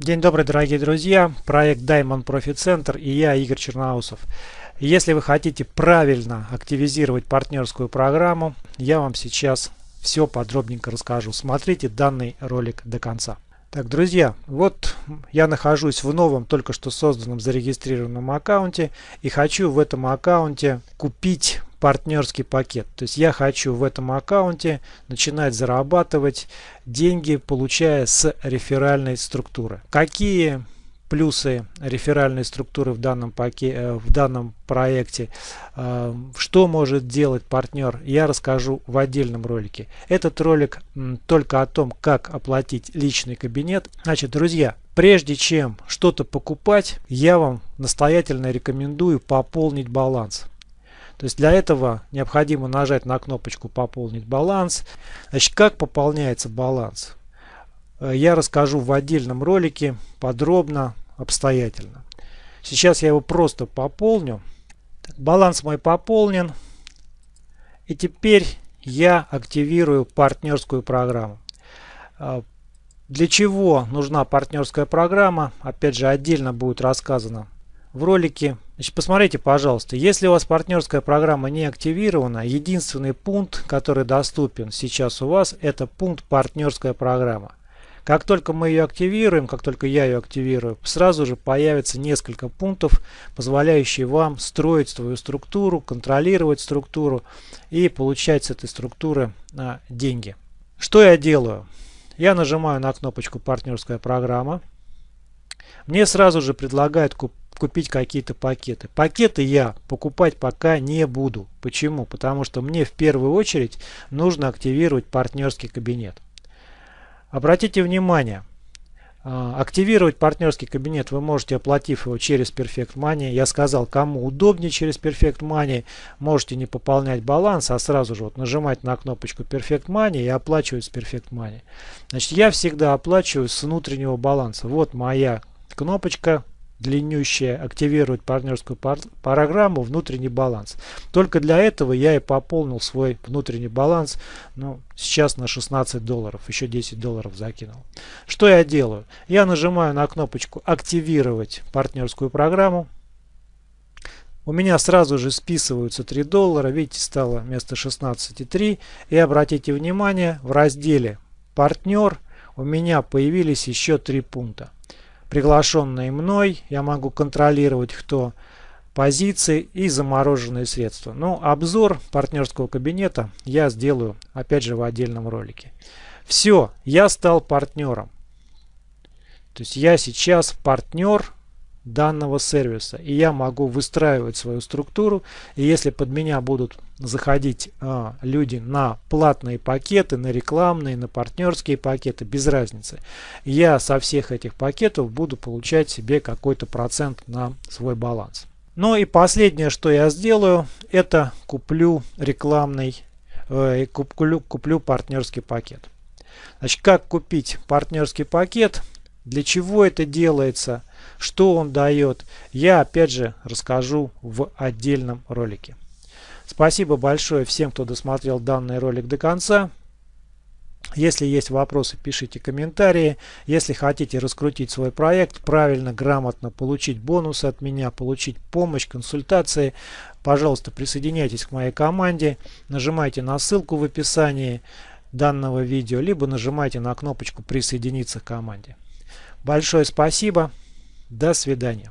День добрый, дорогие друзья. Проект Diamond Profit Center и я, Игорь Черноусов. Если вы хотите правильно активизировать партнерскую программу, я вам сейчас все подробненько расскажу. Смотрите данный ролик до конца. Так, друзья, вот я нахожусь в новом, только что созданном, зарегистрированном аккаунте и хочу в этом аккаунте купить партнерский пакет. То есть я хочу в этом аккаунте начинать зарабатывать деньги, получая с реферальной структуры. Какие плюсы реферальной структуры в данном, паке, э, в данном проекте, э, что может делать партнер, я расскажу в отдельном ролике. Этот ролик только о том, как оплатить личный кабинет. Значит, друзья, прежде чем что-то покупать, я вам настоятельно рекомендую пополнить баланс. То есть для этого необходимо нажать на кнопочку «Пополнить баланс». Значит, как пополняется баланс? Э, я расскажу в отдельном ролике подробно, обстоятельно. Сейчас я его просто пополню. Баланс мой пополнен. И теперь я активирую партнерскую программу. Э, для чего нужна партнерская программа? Опять же, отдельно будет рассказано в ролике. Значит, посмотрите, пожалуйста, если у вас партнерская программа не активирована, единственный пункт, который доступен сейчас у вас, это пункт партнерская программа. Как только мы ее активируем, как только я ее активирую, сразу же появится несколько пунктов, позволяющие вам строить свою структуру, контролировать структуру и получать с этой структуры а, деньги. Что я делаю? Я нажимаю на кнопочку партнерская программа. Мне сразу же предлагают купить какие-то пакеты. Пакеты я покупать пока не буду. Почему? Потому что мне в первую очередь нужно активировать партнерский кабинет. Обратите внимание, а, активировать партнерский кабинет вы можете, оплатив его через Perfect Money. Я сказал, кому удобнее через Perfect Money, можете не пополнять баланс, а сразу же вот нажимать на кнопочку Perfect Money и оплачивать с Perfect Money. Значит, я всегда оплачиваю с внутреннего баланса. Вот моя кнопочка длиннющая активировать партнерскую программу внутренний баланс. Только для этого я и пополнил свой внутренний баланс. Ну, сейчас на 16 долларов. Еще 10 долларов закинул. Что я делаю? Я нажимаю на кнопочку активировать партнерскую программу. У меня сразу же списываются 3 доллара. Видите, стало вместо 16,3. И обратите внимание, в разделе партнер у меня появились еще 3 пункта приглашенные мной. Я могу контролировать, кто позиции и замороженные средства. Но ну, обзор партнерского кабинета я сделаю опять же в отдельном ролике. Все, я стал партнером. То есть я сейчас партнер данного сервиса. И я могу выстраивать свою структуру. И если под меня будут заходить а, люди на платные пакеты, на рекламные, на партнерские пакеты, без разницы. Я со всех этих пакетов буду получать себе какой-то процент на свой баланс. Ну и последнее, что я сделаю, это куплю рекламный, э, куплю, куплю партнерский пакет. Значит, как купить партнерский пакет? Для чего это делается? Что он дает? Я опять же расскажу в отдельном ролике. Спасибо большое всем, кто досмотрел данный ролик до конца. Если есть вопросы, пишите комментарии. Если хотите раскрутить свой проект, правильно, грамотно получить бонусы от меня, получить помощь, консультации, пожалуйста, присоединяйтесь к моей команде. Нажимайте на ссылку в описании данного видео, либо нажимайте на кнопочку «Присоединиться к команде». Большое спасибо. До свидания.